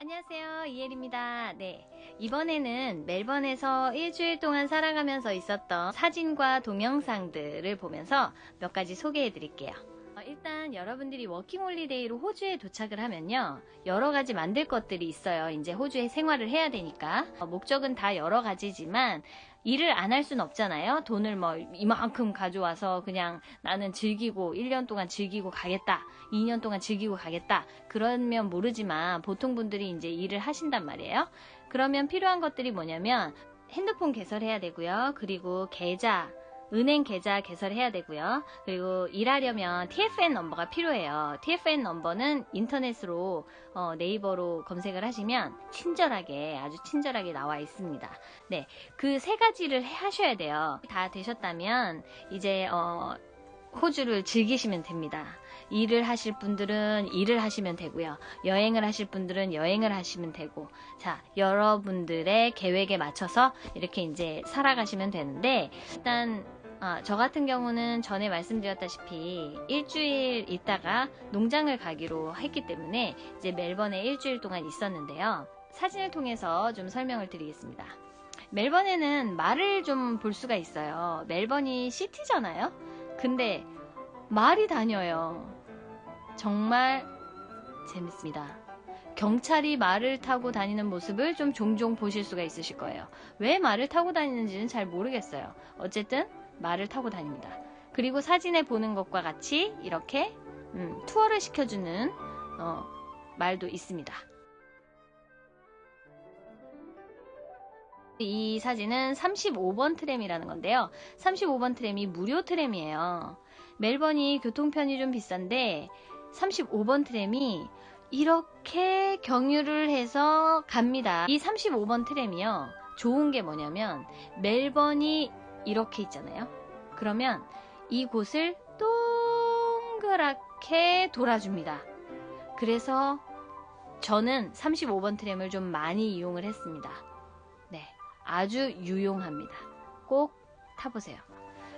안녕하세요. 이엘입니다. 네. 이번에는 멜번에서 일주일 동안 살아가면서 있었던 사진과 동영상들을 보면서 몇 가지 소개해 드릴게요. 어, 일단 여러분들이 워킹홀리데이로 호주에 도착을 하면요. 여러 가지 만들 것들이 있어요. 이제 호주에 생활을 해야 되니까. 어, 목적은 다 여러 가지지만 일을 안할순 없잖아요. 돈을 뭐 이만큼 가져와서 그냥 나는 즐기고 1년 동안 즐기고 가겠다 2년 동안 즐기고 가겠다. 그러면 모르지만 보통 분들이 이제 일을 하신단 말이에요. 그러면 필요한 것들이 뭐냐면 핸드폰 개설해야 되고요. 그리고 계좌 은행 계좌 개설해야 되고요. 그리고 일하려면 TFN 넘버가 필요해요. TFN 넘버는 인터넷으로 어, 네이버로 검색을 하시면 친절하게 아주 친절하게 나와 있습니다. 네, 그 세 가지를 해- 하셔야 돼요. 다 되셨다면 이제 어, 호주를 즐기시면 됩니다. 일을 하실 분들은 일을 하시면 되고요. 여행을 하실 분들은 여행을 하시면 되고, 자, 여러분들의 계획에 맞춰서 이렇게 이제 살아가시면 되는데, 일단, 아, 저 같은 경우는 전에 말씀드렸다시피 일주일 있다가 농장을 가기로 했기 때문에 이제 멜번에 일주일 동안 있었는데요. 사진을 통해서 좀 설명을 드리겠습니다. 멜번에는 말을 좀 볼 수가 있어요. 멜번이 시티잖아요? 근데 말이 다녀요. 정말 재밌습니다. 경찰이 말을 타고 다니는 모습을 좀 종종 보실 수가 있으실 거예요. 왜 말을 타고 다니는지는 잘 모르겠어요. 어쨌든 말을 타고 다닙니다. 그리고 사진에 보는 것과 같이 이렇게 음, 투어를 시켜주는 어, 말도 있습니다. 이 사진은 35번 트램이라는 건데요. 35번 트램이 무료 트램이에요. 멜번이 교통편이 좀 비싼데 35번 트램이 이렇게 경유를 해서 갑니다. 이 35번 트램이요. 좋은 게 뭐냐면 멜번이 이렇게 있잖아요. 그러면 이곳을 동그랗게 돌아줍니다. 그래서 저는 35번 트램을 좀 많이 이용을 했습니다. 네. 아주 유용합니다. 꼭 타보세요.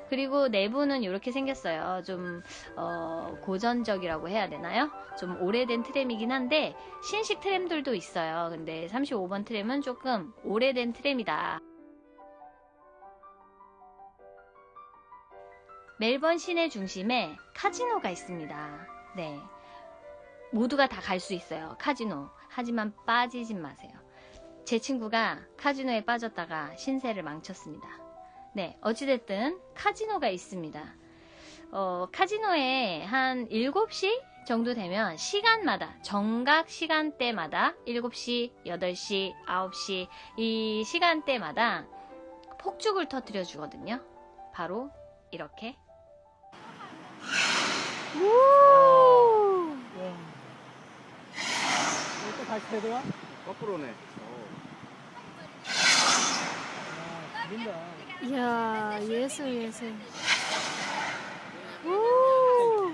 그리고 내부는 이렇게 생겼어요. 좀 어, 고전적이라고 해야 되나요? 좀 오래된 트램이긴 한데 신식 트램들도 있어요. 근데 35번 트램은 조금 오래된 트램이다. 멜번 시내 중심에 카지노가 있습니다. 네. 모두가 다 갈 수 있어요. 카지노. 하지만 빠지진 마세요. 제 친구가 카지노에 빠졌다가 신세를 망쳤습니다. 네, 어찌됐든 카지노가 있습니다. 어, 카지노에 한 7시 정도 되면 시간마다, 정각 시간대마다 7시, 8시, 9시 이 시간대마다 폭죽을 터뜨려 주거든요. 바로 이렇게. 이렇게 다시 되더라? 거꾸로네. 이야 예술 예술 오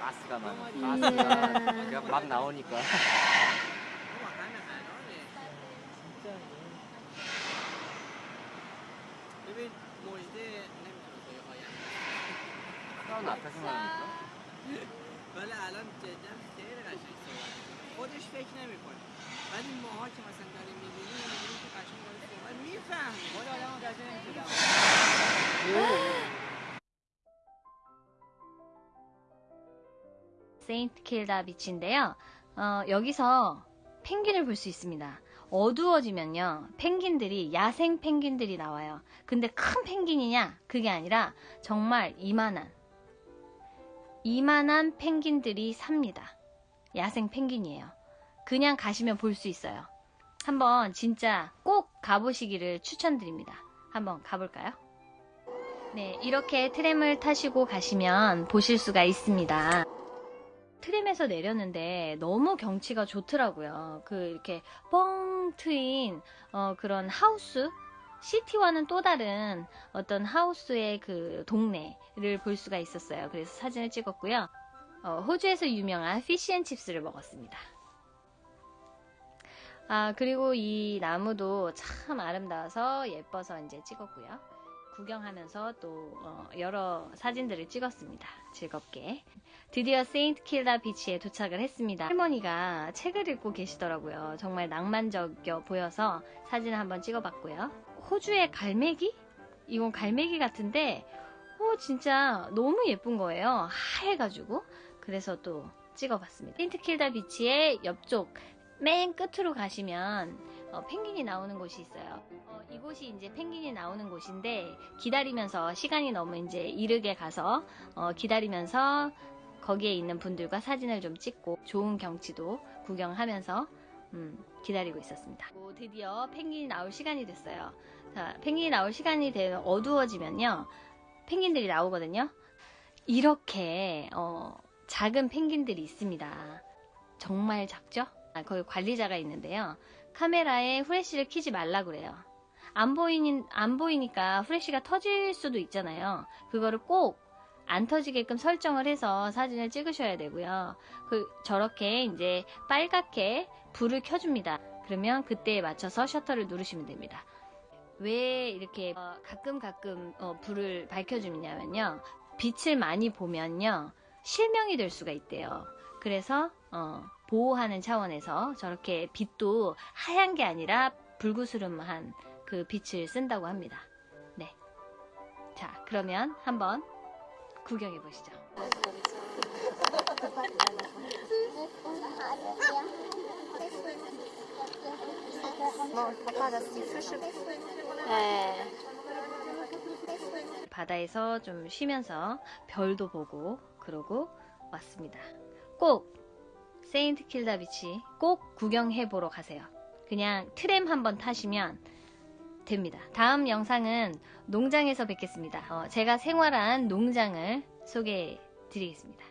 가스가 나. 이야. 가스가 그냥 막 나오니까. 진짜. 크 라운 앞에서만 하니까. ولی الان جدا خیلی قشنگ صحبت می‌کنه. خودش فکر نمیکنه ولی ماها که مثلا داریم میبینیم میبینیم که قشنگ داره صحبت میفهمیم خود آدم 세인트 킬다 비치인데요. 어, 여기서 펭귄을 볼 수 있습니다. 어두워지면요. 펭귄들이 야생 펭귄들이 나와요. 근데 큰 펭귄이냐? 그게 아니라 정말 이만한 이만한 펭귄들이 삽니다. 야생 펭귄이에요. 그냥 가시면 볼 수 있어요. 한번 진짜 꼭 가보시기를 추천드립니다. 한번 가볼까요? 네, 이렇게 트램을 타시고 가시면 보실 수가 있습니다. 트램에서 내렸는데 너무 경치가 좋더라고요. 그 이렇게 뻥 트인 어, 그런 하우스 시티와는 또 다른 어떤 하우스의 그 동네를 볼 수가 있었어요. 그래서 사진을 찍었고요. 어, 호주에서 유명한 피시앤칩스를 먹었습니다. 아 그리고 이 나무도 참 아름다워서 예뻐서 이제 찍었고요. 구경하면서 또 어, 여러 사진들을 찍었습니다. 즐겁게. 드디어 세인트 킬다 비치에 도착을 했습니다. 할머니가 책을 읽고 계시더라고요. 정말 낭만적이어 보여서 사진을 한번 찍어봤고요. 호주의 갈매기? 이건 갈매기 같은데, 어, 진짜 너무 예쁜 거예요. 하얘가지고. 그래서 또 찍어봤습니다. 세인트 킬다 비치의 옆쪽 맨 끝으로 가시면 어, 펭귄이 나오는 곳이 있어요. 어, 이곳이 이제 펭귄이 나오는 곳인데 기다리면서 시간이 너무 이제 이르게 가서 어, 기다리면서 거기에 있는 분들과 사진을 좀 찍고 좋은 경치도 구경하면서 음, 기다리고 있었습니다. 오, 드디어 펭귄이 나올 시간이 됐어요. 자, 펭귄이 나올 시간이 되면 어두워지면요. 펭귄들이 나오거든요. 이렇게 어, 작은 펭귄들이 있습니다. 정말 작죠? 아, 거기 관리자가 있는데요. 카메라에 후레쉬를 켜지 말라 그래요. 안 보이니, 안 보이니까 후레쉬가 터질 수도 있잖아요. 그거를 꼭 안 터지게끔 설정을 해서 사진을 찍으셔야 되고요. 그, 저렇게 이제 빨갛게 불을 켜줍니다. 그러면 그때에 맞춰서 셔터를 누르시면 됩니다. 왜 이렇게 어, 가끔 가끔 어, 불을 밝혀주냐면요. 빛을 많이 보면요. 실명이 될 수가 있대요. 그래서 어, 보호하는 차원에서 저렇게 빛도 하얀 게 아니라 불구스름한 그 빛을 쓴다고 합니다. 네. 자, 그러면 한번 구경해 보시죠. 바다에서 좀 쉬면서 별도 보고 그러고 왔습니다. 꼭 세인트 킬다 비치 꼭 구경해 보러 가세요. 그냥 트램 한번 타시면 됩니다. 다음 영상은 농장에서 뵙겠습니다. 어, 제가 생활한 농장을 소개해 드리겠습니다.